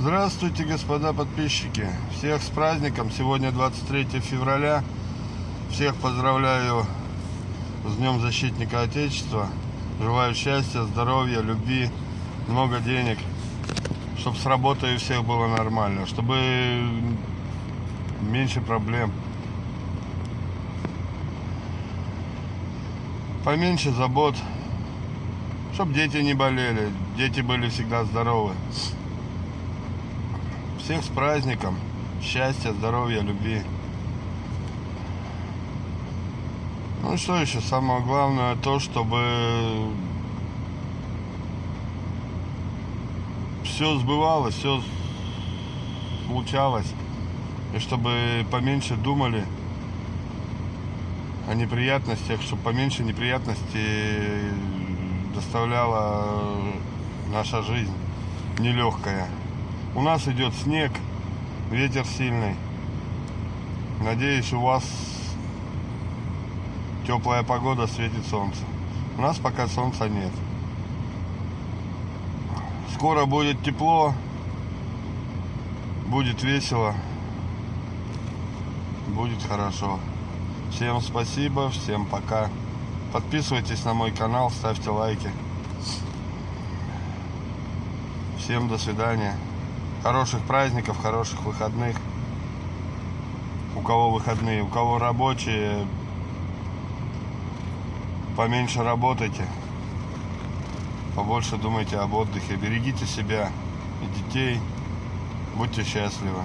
Здравствуйте, господа подписчики. Всех с праздником. Сегодня 23 февраля. Всех поздравляю с Днем Защитника Отечества. Желаю счастья, здоровья, любви, много денег. Чтобы с работой у всех было нормально. Чтобы меньше проблем. Поменьше забот. Чтобы дети не болели. Дети были всегда здоровы. Всех с праздником. Счастья, здоровья, любви. Ну что еще? Самое главное то, чтобы все сбывалось, все случалось. И чтобы поменьше думали о неприятностях, чтобы поменьше неприятностей доставляла наша жизнь нелегкая. У нас идет снег, ветер сильный. Надеюсь, у вас теплая погода, светит солнце. У нас пока солнца нет. Скоро будет тепло, будет весело, будет хорошо. Всем спасибо, всем пока. Подписывайтесь на мой канал, ставьте лайки. Всем до свидания. Хороших праздников, хороших выходных. У кого выходные, у кого рабочие, поменьше работайте. Побольше думайте об отдыхе. Берегите себя и детей. Будьте счастливы.